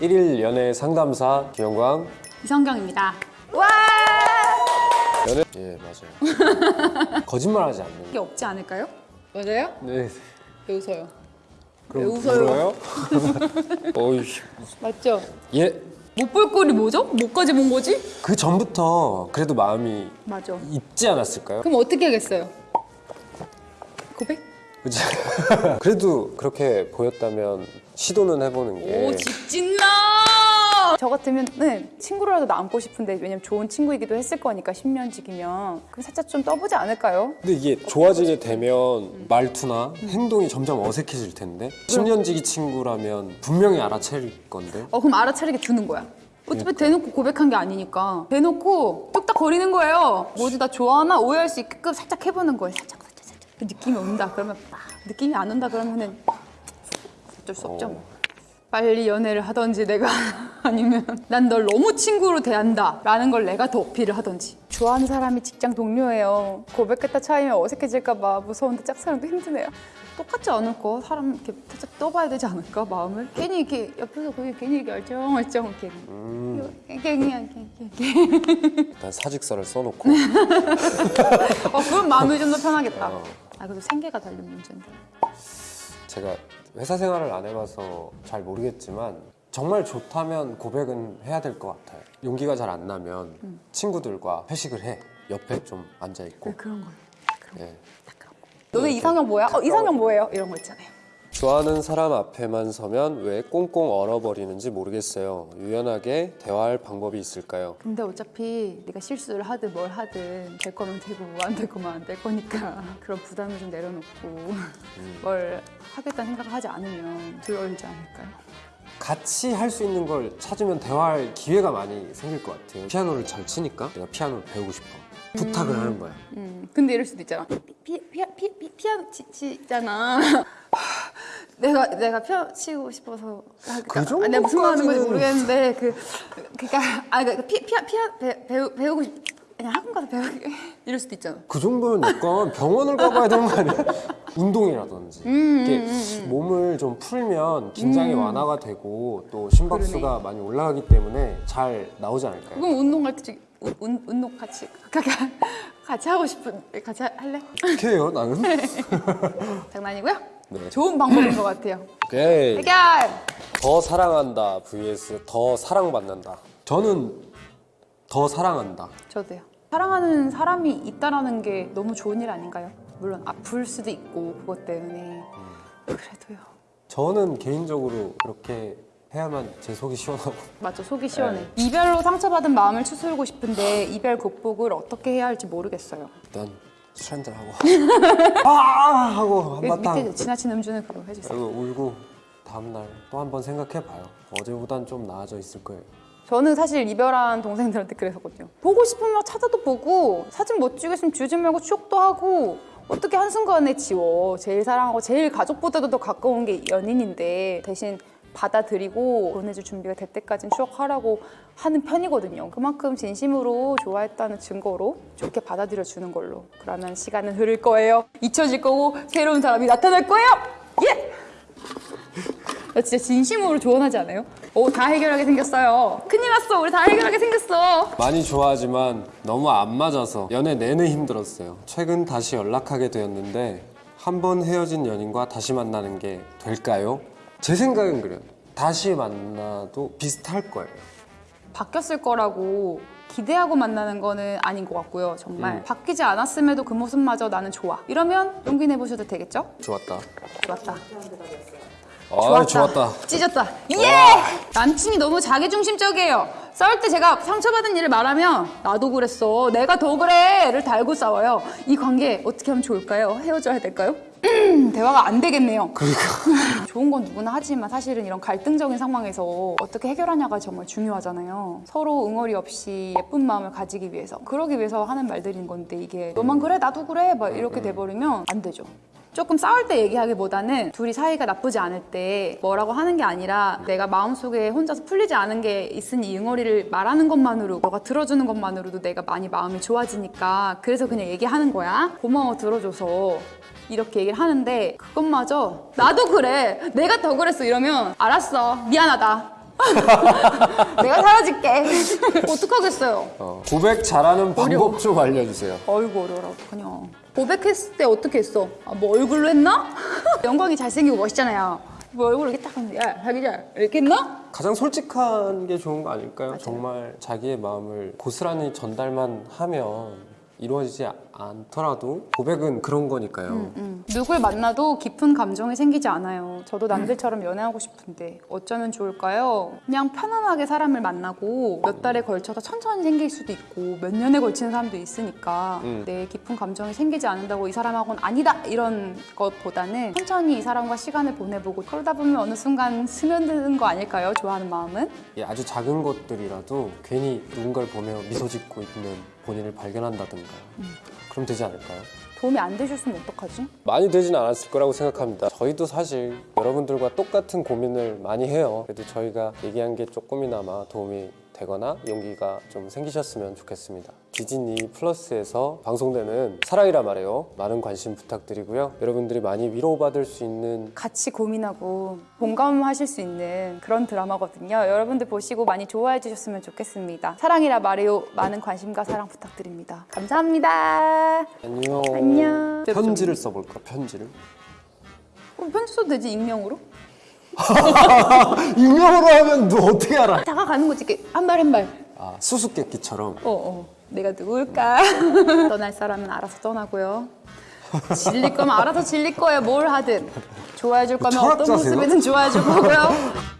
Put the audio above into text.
1일 연애 상담사 김영광 이성경입니다. 와! 연애 예 맞아요 거짓말하지 않는 이게 없지 않을까요? 맞아요? 네 왜 웃어요? 그럼 왜 웃어요? 울어요? 어이 맞죠? 예그 못볼 꼴이 뭐죠? 뭐까지 본 거지? 그 전부터 그래도 마음이 맞아. 있지 않았을까요? 그럼 어떻게 하겠어요? 고백? 그치? 그래도 그렇게 보였다면 시도는 해보는 게오 직진나! 저 같으면 네, 친구라도 남고 싶은데 왜냐면 좋은 친구이기도 했을 거니까 10년 지기면 그럼 살짝 좀 떠보지 않을까요? 근데 이게 좋아지게 되면 말투나 행동이 점점 어색해질 텐데 10년 지기 친구라면 분명히 알아챌 건데 어 그럼 알아차리게 두는 거야. 어차피 대놓고 고백한 게 아니니까 대놓고 뚝딱 거리는 거예요. 뭐지 나 좋아하나 오해할 수 있게끔 살짝 해보는 거예요. 살짝 그 느낌이 온다 그러면 막 느낌이 안 온다 그러면은 어쩔 수 없죠. 뭐. 빨리 연애를 하던지 내가 아니면 난 널 너무 친구로 대한다 라는 걸 내가 더 어필을 하던지 좋아하는 사람이 직장 동료예요 고백했다 차이면 어색해질까 봐 무서운데 짝사랑도 힘드네요 똑같지 않을까? 사람 이렇게 살짝 떠봐야 되지 않을까 마음을? 괜히 이렇게 옆에서 거기 괜히 이렇게 얼쩡얼쩡 이렇게 음, 괜히 이렇게 이렇게 일단 사직서를 써놓고 어 그럼 마음이 좀 더 편하겠다 어. 아 그래도 생계가 달린 문제인데 제가 회사 생활을 안 해봐서 잘 모르겠지만 정말 좋다면 고백은 해야 될 것 같아요. 용기가 잘 안 나면 친구들과 회식을 해. 옆에 좀 앉아 있고. 그런 거요 예. 너네 이상형 뭐야? 어 이상형 뭐예요? 이런 거 있잖아요 좋아하는 사람 앞에만 서면 왜 꽁꽁 얼어버리는지 모르겠어요. 유연하게 대화할 방법이 있을까요? 근데 어차피 네가 실수를 하든 뭘 하든 될 거면 되고 안 될 거면 안 될 거니까 그런 부담을 좀 내려놓고 뭘 하겠다는 생각을 하지 않으면 두려울지 않을까요? 같이 할 수 있는 걸 찾으면 대화할 기회가 많이 생길 것 같아요. 피아노를 잘 치니까 내가 피아노를 배우고 싶어. 부탁을 하는 거야. 음, 근데 이럴 수도 있잖아. 피, 피, 피, 피, 피아노 치, 치잖아. 내가 내가 피아노 치고 싶어서 아, 그 그러니까, 아, 내가 무슨 말 하는 건지 모르겠는데 그 그러니까 아 그러니까 피, 피아 피아 배, 배우, 배우고 싶 그냥 학원 가서 배우기 이럴 수도 있잖아. 그 정도면 약간 병원을 가봐야 되는 거 아니야? 운동이라든지 음, 이렇게 몸을 좀 풀면 긴장이 완화가 되고 또 심박수가 많이 올라가기 때문에 잘 나오지 않을까요? 그럼 운동 갈때 운, 운, 운동 같이 같이 같이 하고 싶은 같이 하- 할래? 어떻게 해요 나는? 장난이고요. 네. 좋은 방법인 것 같아요. 오케이 해결. 더 사랑한다 vs 더 사랑받는다 저는 더 사랑한다 저도요. 사랑하는 사람이 있다라는 게 너무 좋은 일 아닌가요? 물론 아플 수도 있고 그것 때문에 그래도요. 저는 개인적으로 그렇게 해야만 제 속이 시원하고 맞죠 속이 시원해. 이별로 상처받은 마음을 추스르고 싶은데 이별 극복을 어떻게 해야 할지 모르겠어요. 일단 술 한잔 하고 아 하고 밑에 한바탕 지나친 음주는 그거 해주세요. 그리고 울고 다음날 또 한 번 생각해봐요 어제보단 좀 나아져 있을 거예요 저는 사실 이별한 동생들한테 그랬었거든요. 보고 싶으면 찾아도 보고 사진 못 찍으시면 주지 말고 추억도 하고 어떻게 한순간에 지워. 제일 사랑하고 제일 가족보다도 더 가까운 게 연인인데 대신 받아들이고 보내줄 준비가 될 때까지는 추억하라고 하는 편이거든요. 그만큼 진심으로 좋아했다는 증거로 좋게 받아들여 주는 걸로. 그러면 시간은 흐를 거예요. 잊혀질 거고 새로운 사람이 나타날 거예요. 예! 나 진짜 진심으로 조언하지 않아요? 오, 다 해결하게 생겼어요. 큰일 났어. 우리 다 해결하게 생겼어. 많이 좋아하지만 너무 안 맞아서 연애 내내 힘들었어요. 최근 다시 연락하게 되었는데 한 번 헤어진 연인과 다시 만나는 게 될까요? 제 생각은 그래요. 다시 만나도 비슷할 거예요. 바뀌었을 거라고 기대하고 만나는 거는 아닌 것 같고요. 정말 바뀌지 않았음에도 그 모습마저 나는 좋아. 이러면 용기 내보셔도 되겠죠? 좋았다. 좋았다. 아, 좋았다. 찢었다. 예! 남친이 너무 자기중심적이에요. 싸울 때 제가 상처받은 일을 말하면 나도 그랬어. 내가 더 그래.를 달고 싸워요. 이 관계 어떻게 하면 좋을까요? 헤어져야 될까요? 대화가 안 되겠네요. 좋은 건 누구나 하지만 사실은 이런 갈등적인 상황에서 어떻게 해결하냐가 정말 중요하잖아요. 서로 응어리 없이 예쁜 마음을 가지기 위해서 그러기 위해서 하는 말들인 건데 이게 너만 그래 나도 그래 막 이렇게 돼버리면 안 되죠. 조금 싸울 때 얘기하기보다는 둘이 사이가 나쁘지 않을 때 뭐라고 하는 게 아니라 내가 마음속에 혼자서 풀리지 않은 게 있으니 이 응어리를 말하는 것만으로 너가 들어주는 것만으로도 내가 많이 마음이 좋아지니까 그래서 그냥 얘기하는 거야 고마워 들어줘서 이렇게 얘기를 하는데 그것마저 나도 그래 내가 더 그랬어 이러면 알았어 미안하다 내가 사라질게. 어떡하겠어요? 어, 고백 잘하는 방법 좀 알려주세요. 어이구 어려워라 어떡하냐. 고백했을 때 어떻게 했어? 아, 뭐 얼굴로 했나? 영광이 잘생기고 멋있잖아요. 뭐 얼굴로 이렇게 딱 하면 야 자기자 이렇게 했나? 가장 솔직한 게 좋은 거 아닐까요? 정말 자기의 마음을 고스란히 전달만 하면 이루어지지 않더라도 고백은 그런 거니까요. 음. 누굴 만나도 깊은 감정이 생기지 않아요. 저도 남들처럼 연애하고 싶은데 어쩌면 좋을까요? 그냥 편안하게 사람을 만나고 몇 달에 걸쳐서 천천히 생길 수도 있고 몇 년에 걸치는 사람도 있으니까 음. 내 깊은 감정이 생기지 않는다고 이 사람하고는 아니다 이런 것보다는 천천히 이 사람과 시간을 보내보고 그러다 보면 어느 순간 스며드는 거 아닐까요? 좋아하는 마음은? 예, 아주 작은 것들이라도 괜히 누군가를 보며 미소 짓고 있는 본인을 발견한다든가 그 럼 되지 않을까요? 도움이 안 되셨으면 어떡하지? 많이 되진 않았을 거라고 생각합니다. 저희도 사실 여러분들과 똑같은 고민을 많이 해요. 그래도 저희가 얘기한 게 조금이나마 도움이 되거나 용기가 좀 생기셨으면 좋겠습니다. 디즈니 플러스에서 방송되는 사랑이라 말해요. 많은 관심 부탁드리고요. 여러분들이 많이 위로받을 수 있는 같이 고민하고 공감하실 수 있는 그런 드라마거든요. 여러분들 보시고 많이 좋아해 주셨으면 좋겠습니다. 사랑이라 말해요. 많은 관심과 사랑 부탁드립니다. 감사합니다. 안녕. 안녕. 편지를 써볼까? 편지를? 어, 편지 써도 되지 익명으로? 익명으로 하면 너 어떻게 알아? 다가가는 거지 이렇게 한 발 한 발. 아 수수께끼처럼. 어 어. 내가 누굴까? 떠날 사람은 알아서 떠나고요. 질릴 거면 알아서 질릴 거예요. 뭘 하든. 좋아해 줄 거면 어떤 철학자세요? 모습이든 좋아해 줄 거고요.